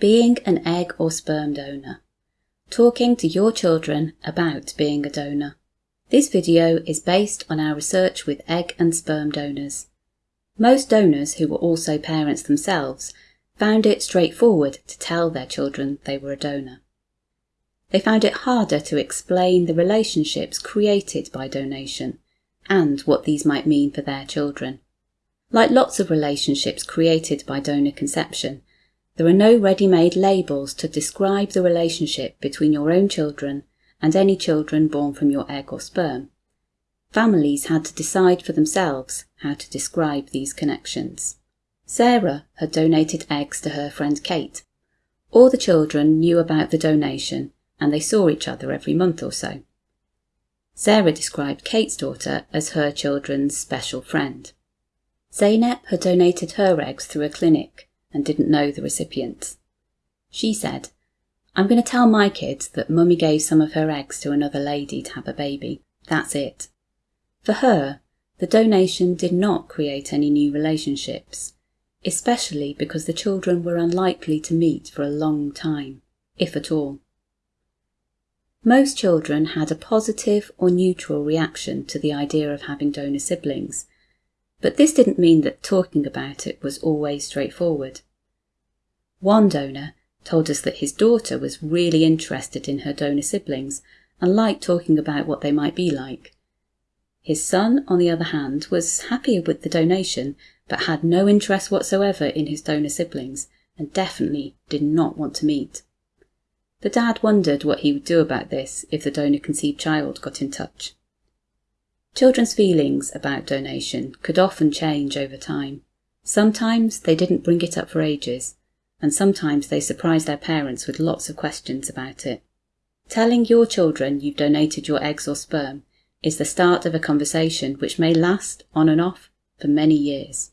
Being an egg or sperm donor. Talking to your children about being a donor. This video is based on our research with egg and sperm donors. Most donors who were also parents themselves found it straightforward to tell their children they were a donor. They found it harder to explain the relationships created by donation and what these might mean for their children. Like lots of relationships created by donor conception, there are no ready-made labels to describe the relationship between your own children and any children born from your egg or sperm. Families had to decide for themselves how to describe these connections. Sarah had donated eggs to her friend Kate. All the children knew about the donation and they saw each other every month or so. Sarah described Kate's daughter as her children's special friend. Zeynep had donated her eggs through a clinic and didn't know the recipients. She said, I'm going to tell my kids that mummy gave some of her eggs to another lady to have a baby. That's it. For her, the donation did not create any new relationships, especially because the children were unlikely to meet for a long time, if at all. Most children had a positive or neutral reaction to the idea of having donor siblings, but this didn't mean that talking about it was always straightforward. One donor told us that his daughter was really interested in her donor siblings and liked talking about what they might be like. His son, on the other hand, was happy with the donation but had no interest whatsoever in his donor siblings and definitely did not want to meet. The dad wondered what he would do about this if the donor conceived child got in touch. Children's feelings about donation could often change over time. Sometimes they didn't bring it up for ages, and sometimes they surprised their parents with lots of questions about it. Telling your children you've donated your eggs or sperm is the start of a conversation which may last on and off for many years.